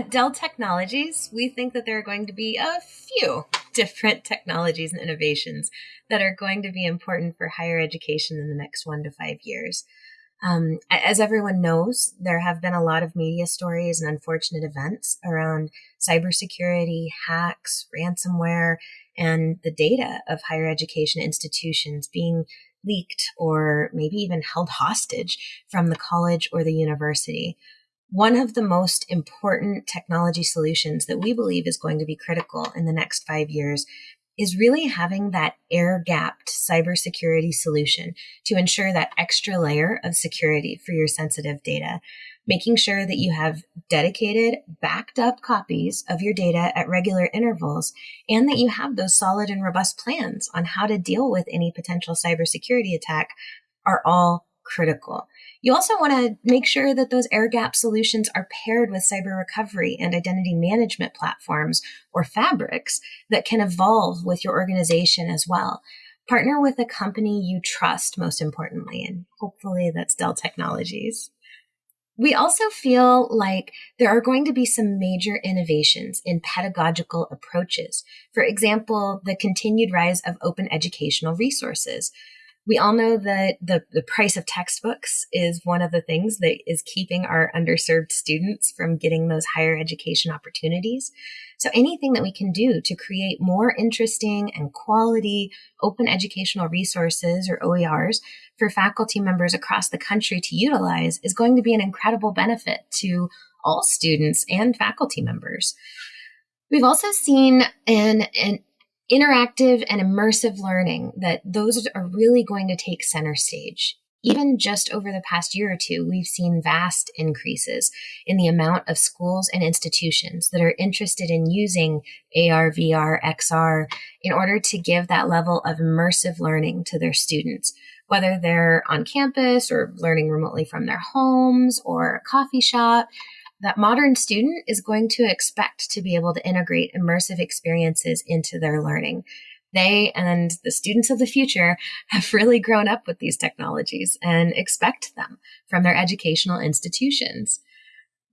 Dell Technologies, we think that there are going to be a few different technologies and innovations that are going to be important for higher education in the next one to five years. Um, as everyone knows, there have been a lot of media stories and unfortunate events around cybersecurity, hacks, ransomware, and the data of higher education institutions being leaked or maybe even held hostage from the college or the university. One of the most important technology solutions that we believe is going to be critical in the next five years is really having that air gapped cybersecurity solution to ensure that extra layer of security for your sensitive data, making sure that you have dedicated, backed up copies of your data at regular intervals, and that you have those solid and robust plans on how to deal with any potential cybersecurity attack are all critical. You also want to make sure that those air gap solutions are paired with cyber recovery and identity management platforms or fabrics that can evolve with your organization as well. Partner with a company you trust, most importantly, and hopefully that's Dell Technologies. We also feel like there are going to be some major innovations in pedagogical approaches. For example, the continued rise of open educational resources, we all know that the, the price of textbooks is one of the things that is keeping our underserved students from getting those higher education opportunities. So anything that we can do to create more interesting and quality open educational resources or OERs for faculty members across the country to utilize is going to be an incredible benefit to all students and faculty members. We've also seen an, an interactive and immersive learning that those are really going to take center stage. Even just over the past year or two, we've seen vast increases in the amount of schools and institutions that are interested in using AR, VR, XR in order to give that level of immersive learning to their students, whether they're on campus or learning remotely from their homes or a coffee shop that modern student is going to expect to be able to integrate immersive experiences into their learning. They and the students of the future have really grown up with these technologies and expect them from their educational institutions.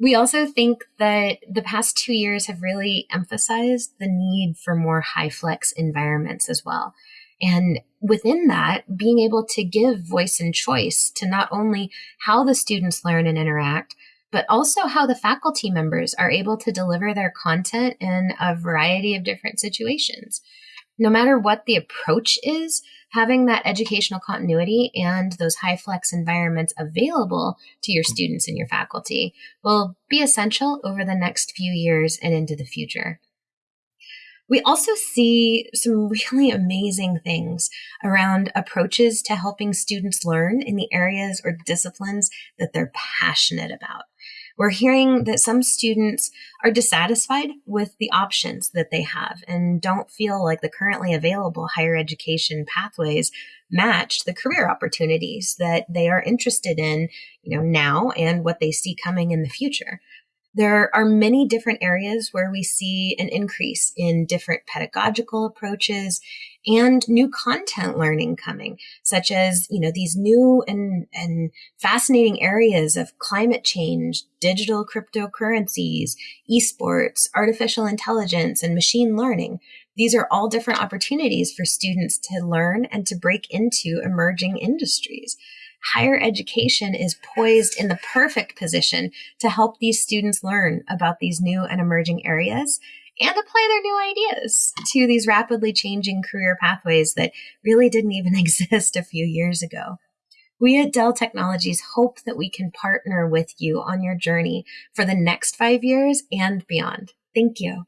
We also think that the past two years have really emphasized the need for more high flex environments as well. And within that, being able to give voice and choice to not only how the students learn and interact, but also how the faculty members are able to deliver their content in a variety of different situations. No matter what the approach is, having that educational continuity and those high flex environments available to your students and your faculty will be essential over the next few years and into the future. We also see some really amazing things around approaches to helping students learn in the areas or disciplines that they're passionate about. We're hearing that some students are dissatisfied with the options that they have and don't feel like the currently available higher education pathways match the career opportunities that they are interested in, you know, now and what they see coming in the future. There are many different areas where we see an increase in different pedagogical approaches and new content learning coming, such as, you know, these new and, and fascinating areas of climate change, digital cryptocurrencies, esports, artificial intelligence, and machine learning. These are all different opportunities for students to learn and to break into emerging industries higher education is poised in the perfect position to help these students learn about these new and emerging areas and apply their new ideas to these rapidly changing career pathways that really didn't even exist a few years ago. We at Dell Technologies hope that we can partner with you on your journey for the next five years and beyond. Thank you.